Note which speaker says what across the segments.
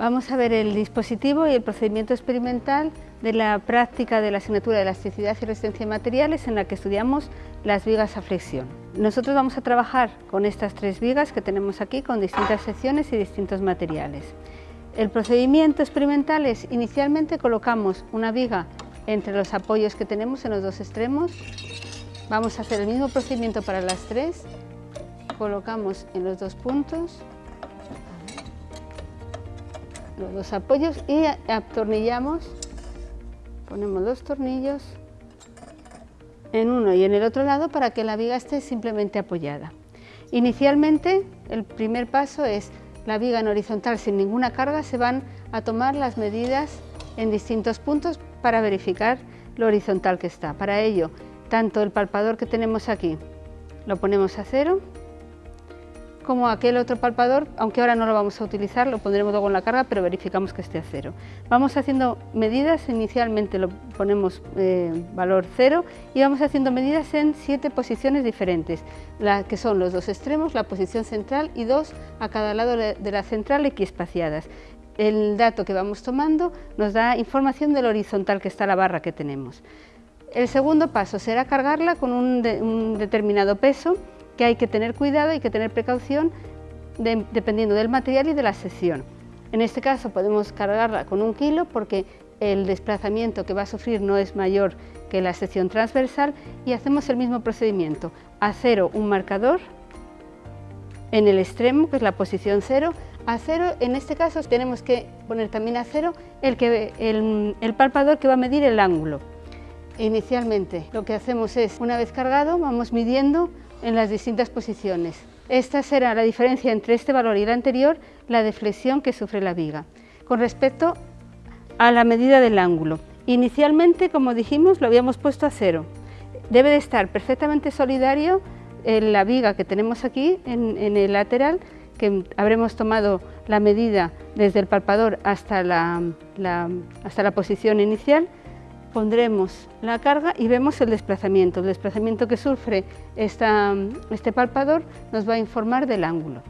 Speaker 1: Vamos a ver el dispositivo y el procedimiento experimental de la práctica de la asignatura de elasticidad y resistencia de materiales en la que estudiamos las vigas a flexión. Nosotros vamos a trabajar con estas tres vigas que tenemos aquí con distintas secciones y distintos materiales. El procedimiento experimental es inicialmente colocamos una viga entre los apoyos que tenemos en los dos extremos. Vamos a hacer el mismo procedimiento para las tres. Colocamos en los dos puntos los apoyos y atornillamos, ponemos los tornillos en uno y en el otro lado para que la viga esté simplemente apoyada. Inicialmente el primer paso es la viga en horizontal sin ninguna carga, se van a tomar las medidas en distintos puntos para verificar lo horizontal que está. Para ello, tanto el palpador que tenemos aquí lo ponemos a cero, como aquel otro palpador, aunque ahora no lo vamos a utilizar, lo pondremos luego en la carga, pero verificamos que esté a cero. Vamos haciendo medidas, inicialmente lo ponemos eh, valor cero y vamos haciendo medidas en siete posiciones diferentes, la, que son los dos extremos, la posición central y dos a cada lado de la central equiespaciadas. El dato que vamos tomando nos da información del horizontal que está la barra que tenemos. El segundo paso será cargarla con un, un determinado peso que hay que tener cuidado, hay que tener precaución dependiendo del material y de la sección. En este caso podemos cargarla con un kilo porque el desplazamiento que va a sufrir no es mayor que la sección transversal y hacemos el mismo procedimiento. A cero un marcador en el extremo, que es la posición cero. A cero, en este caso, tenemos que poner también a cero el, que, el, el palpador que va a medir el ángulo. Inicialmente lo que hacemos es, una vez cargado, vamos midiendo en las distintas posiciones. Esta será la diferencia entre este valor y el anterior, la deflexión que sufre la viga. Con respecto a la medida del ángulo, inicialmente, como dijimos, lo habíamos puesto a cero. Debe de estar perfectamente solidario en la viga que tenemos aquí, en, el lateral, que habremos tomado la medida desde el palpador hasta la, hasta la posición inicial, pondremos la carga y vemos el desplazamiento. El desplazamiento que sufre este palpador nos va a informar del ángulo.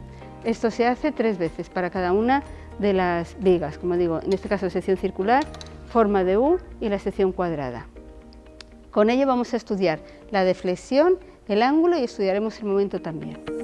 Speaker 1: Esto se hace tres veces para cada una de las vigas, como digo, en este caso sección circular, forma de U y la sección cuadrada. Con ello vamos a estudiar la deflexión, el ángulo y estudiaremos el momento también.